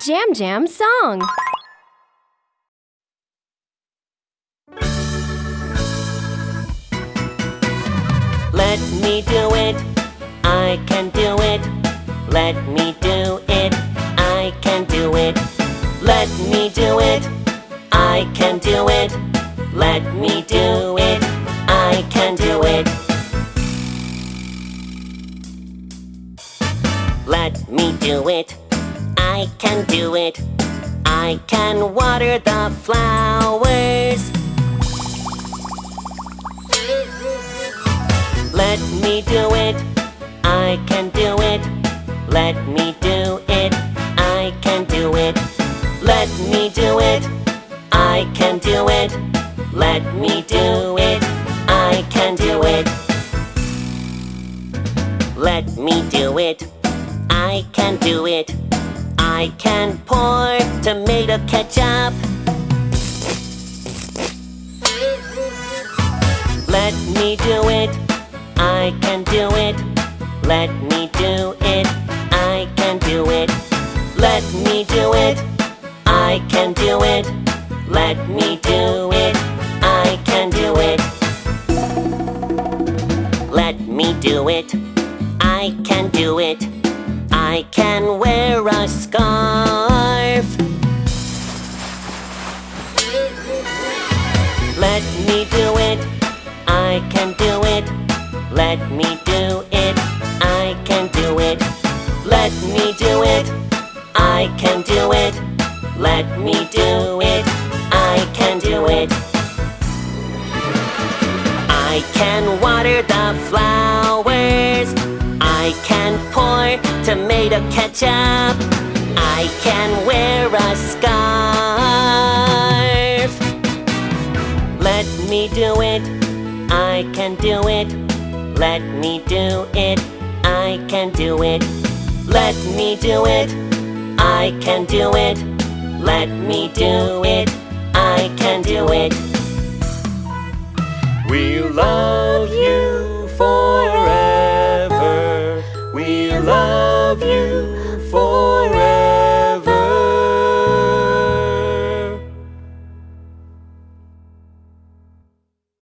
Jam Jam song. Let me do it, I can do it. Let me do it, I can do it. Let me do it, I can do it. Let me do it, I can do it. Let me do it, I can do it. I can water the flowers. Let me do it, I can do it. Let me do it, I can do it. Let me do it, I can do it. Let me do it, I can do it. Let me do it, I can do it. I can pour tomato ketchup. Let me do it, I can do it. Let me do it, I can do it. Let me do it, I can do it. Let me do it, I can do it. Let me do it, I can do it. I can wear a scarf. Let me do it, I can do it. Let me do it, I can do it. Let me do it, I can do it. Let me do I can water the flowers. I can pour tomato ketchup. I can wear a scarf. Let me do it, I can do it. Let me do it, I can do it. Let me do it, I can do it. Let me do it, I can do it. We love you forever. We love you